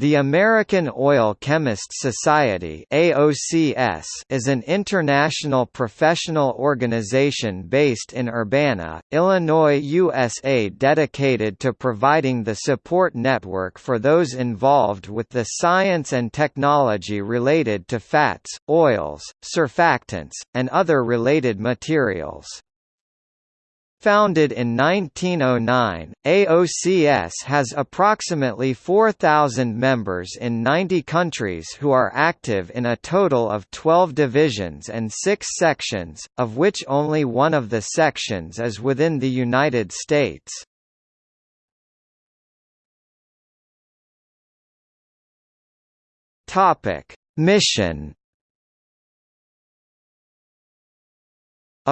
The American Oil Chemists Society AOCS is an international professional organization based in Urbana, Illinois, USA dedicated to providing the support network for those involved with the science and technology related to fats, oils, surfactants, and other related materials. Founded in 1909, AOCS has approximately 4,000 members in 90 countries who are active in a total of 12 divisions and 6 sections, of which only one of the sections is within the United States. Mission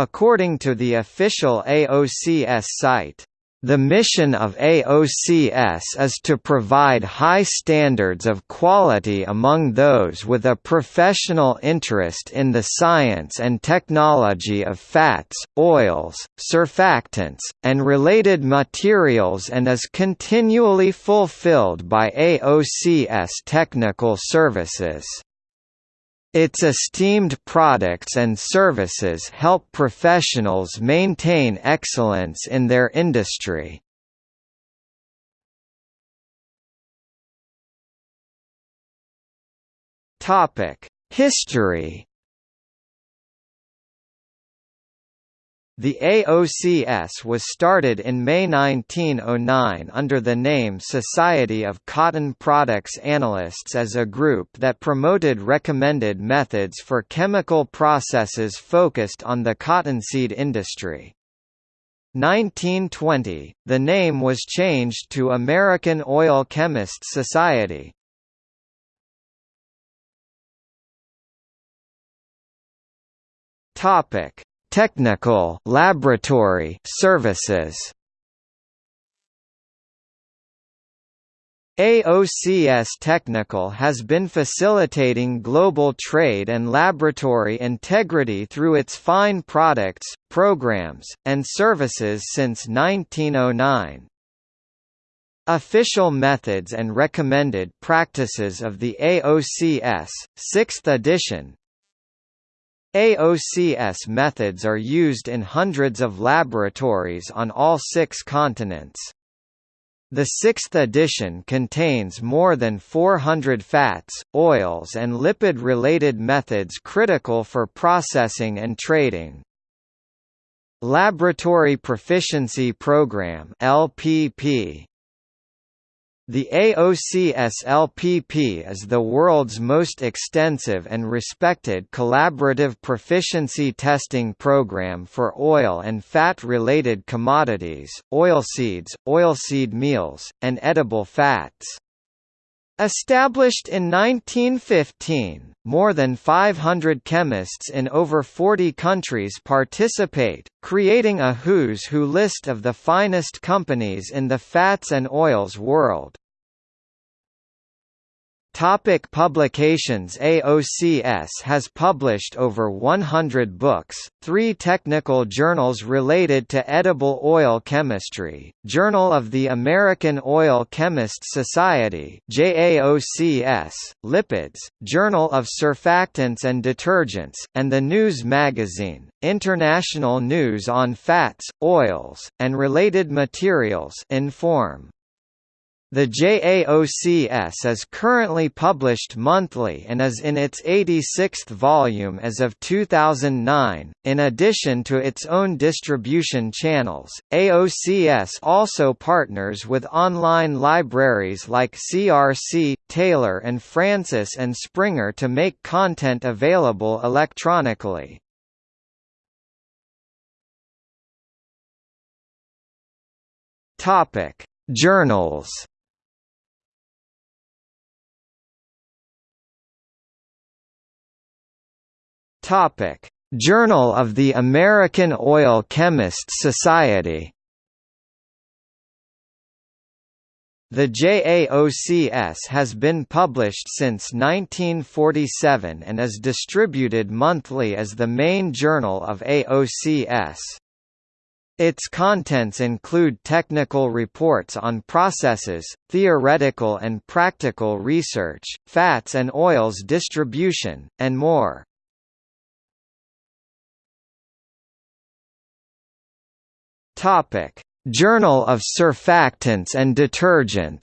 According to the official AOCS site, the mission of AOCS is to provide high standards of quality among those with a professional interest in the science and technology of fats, oils, surfactants, and related materials and is continually fulfilled by AOCS technical services. Its esteemed products and services help professionals maintain excellence in their industry. History The AOCS was started in May 1909 under the name Society of Cotton Products Analysts as a group that promoted recommended methods for chemical processes focused on the cottonseed industry. 1920, the name was changed to American Oil Chemists Society. Topic Technical laboratory services AOCS Technical has been facilitating global trade and laboratory integrity through its fine products, programs, and services since 1909. Official Methods and Recommended Practices of the AOCS, 6th edition, AOCS methods are used in hundreds of laboratories on all six continents. The sixth edition contains more than 400 fats, oils and lipid-related methods critical for processing and trading. Laboratory Proficiency Program LPP the AOCS-LPP is the world's most extensive and respected collaborative proficiency testing program for oil and fat-related commodities, oilseeds, oilseed meals, and edible fats. Established in 1915, more than 500 chemists in over 40 countries participate, creating a who's who list of the finest companies in the fats and oils world. Topic publications AOCS has published over 100 books, three technical journals related to edible oil chemistry, Journal of the American Oil Chemists Society JAOCS, Lipids, Journal of Surfactants and Detergents, and the news magazine, International News on Fats, Oils, and Related Materials Inform. The JAOCS is currently published monthly and is in its 86th volume as of 2009. In addition to its own distribution channels, AOCS also partners with online libraries like CRC, Taylor and Francis and Springer to make content available electronically. Topic: Journals Topic: Journal of the American Oil Chemists Society. The JAOCS has been published since 1947 and is distributed monthly as the main journal of AOCS. Its contents include technical reports on processes, theoretical and practical research, fats and oils distribution, and more. Journal of Surfactants and Detergents.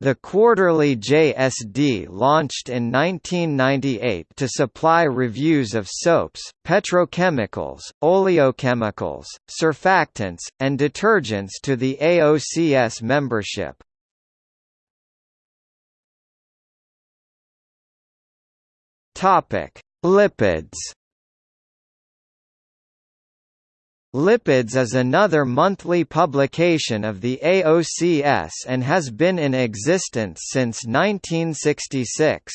The quarterly JSD launched in 1998 to supply reviews of soaps, petrochemicals, oleochemicals, surfactants, and detergents to the AOCS membership. Lipids Lipids is another monthly publication of the AOCS and has been in existence since 1966.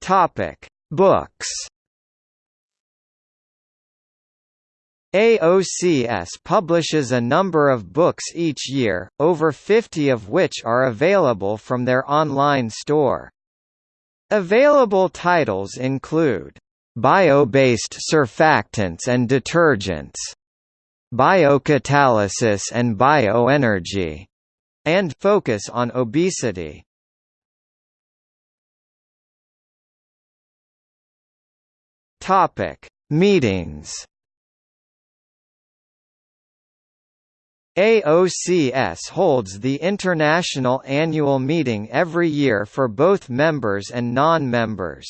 Topic: Books. AOCS publishes a number of books each year, over 50 of which are available from their online store. Available titles include Bio-based surfactants and detergents, Biocatalysis and bioenergy, and focus on obesity. Topic: Meetings AOCS holds the international annual meeting every year for both members and non-members.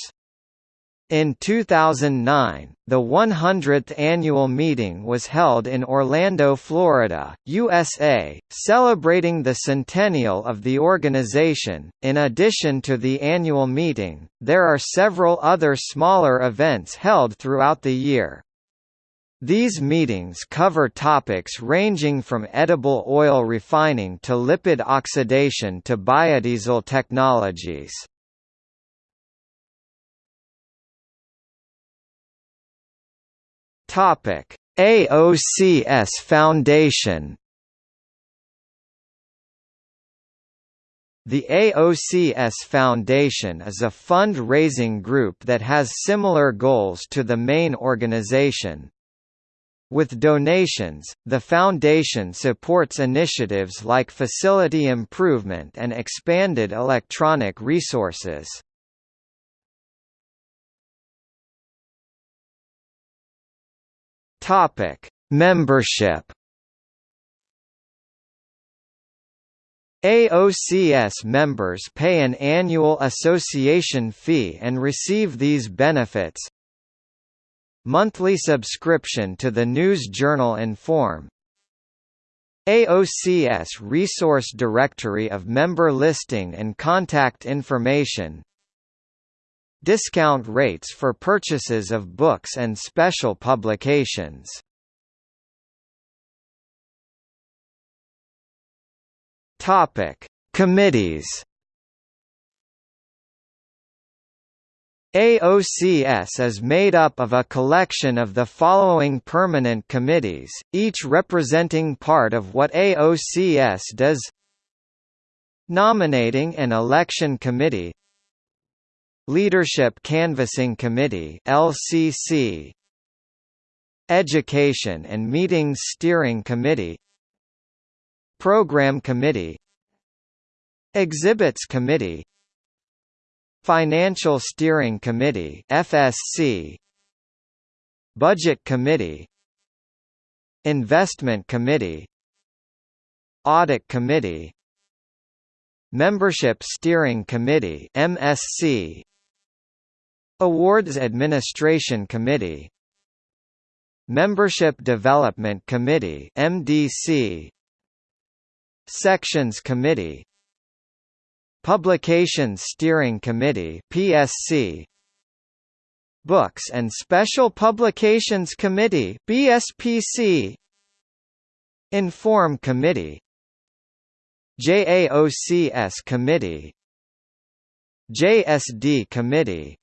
In 2009, the 100th annual meeting was held in Orlando, Florida, USA, celebrating the centennial of the organization. In addition to the annual meeting, there are several other smaller events held throughout the year. These meetings cover topics ranging from edible oil refining to lipid oxidation to biodiesel technologies. Topic: AOCS Foundation The AOCS Foundation is a fund-raising group that has similar goals to the main organization, with donations, the Foundation supports initiatives like facility improvement and expanded electronic resources. Topic: Membership AOCS members pay an annual association fee and receive these benefits Monthly subscription to the news journal Inform AOCS Resource Directory of member listing and contact information. Discount rates for purchases of books and special publications. Committees AOCS is made up of a collection of the following permanent committees, each representing part of what AOCS does. Nominating and Election Committee. Leadership Canvassing Committee LCC Education and Meetings Steering Committee. Program Committee. Exhibits Committee Financial Steering Committee FSC Budget Committee. Investment Committee. Audit Committee. Membership Steering Committee MSC Awards Administration Committee. Membership Development Committee MDC Sections Committee Publications Steering Committee PSC Books and Special Publications Committee BSPC Inform Committee JAOCS Committee JSD Committee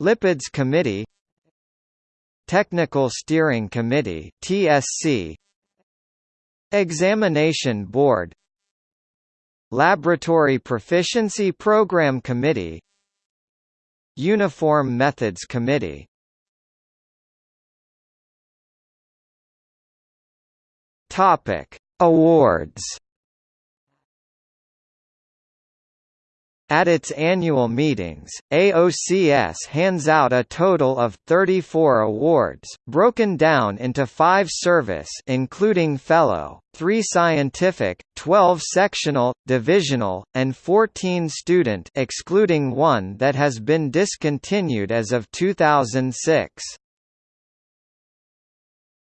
Lipids Committee Technical Steering Committee TSC Examination Board Laboratory Proficiency Program Committee Uniform Methods Committee Topic: Awards. At its annual meetings, AOCS hands out a total of 34 awards, broken down into 5 service including fellow, 3 scientific, 12 sectional, divisional, and 14 student excluding one that has been discontinued as of 2006.